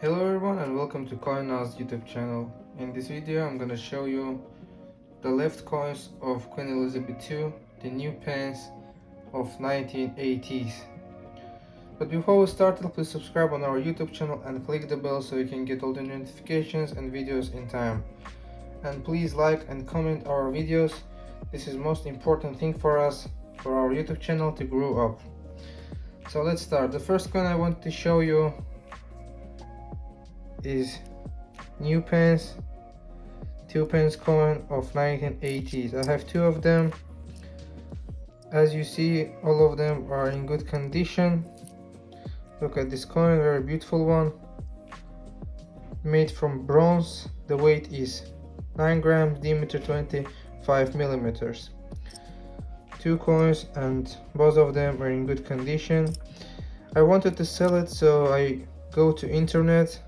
Hello everyone and welcome to CoinNaz YouTube channel. In this video I'm gonna show you the left coins of Queen Elizabeth II, the new pence of 1980s. But before we start, please subscribe on our YouTube channel and click the bell so you can get all the notifications and videos in time. And please like and comment our videos. This is most important thing for us, for our YouTube channel to grow up. So let's start. The first coin I want to show you is new pence two pence coin of 1980s i have two of them. As you see all of them are in good condition. Look at this coin very beautiful one. Made from bronze. The weight is 9 grams diameter 25 millimeters. Two coins and both of them are in good condition. I wanted to sell it so i go to internet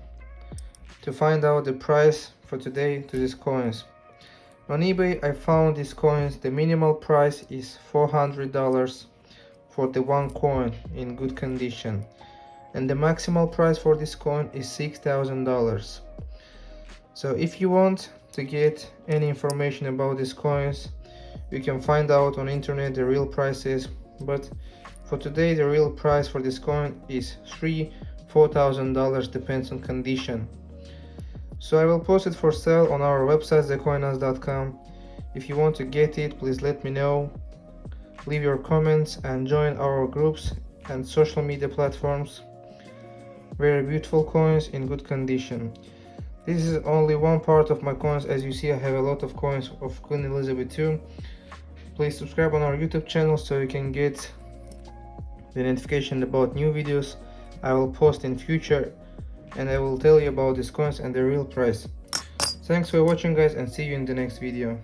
to find out the price for today to these coins. On eBay I found these coins, the minimal price is $400 for the one coin in good condition and the maximal price for this coin is $6,000. So if you want to get any information about these coins you can find out on internet the real prices but for today the real price for this coin is three four thousand dollars depends on condition so I will post it for sale on our website thecoinaz.com. If you want to get it, please let me know. Leave your comments and join our groups and social media platforms. Very beautiful coins in good condition. This is only one part of my coins. As you see, I have a lot of coins of Queen Elizabeth II. Please subscribe on our YouTube channel so you can get the notification about new videos I will post in future and I will tell you about these coins and the real price. Thanks for watching guys and see you in the next video.